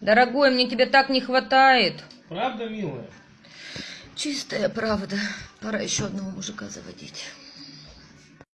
Дорогой, мне тебя так не хватает. Правда, милая? Чистая правда. Пора еще одного мужика заводить.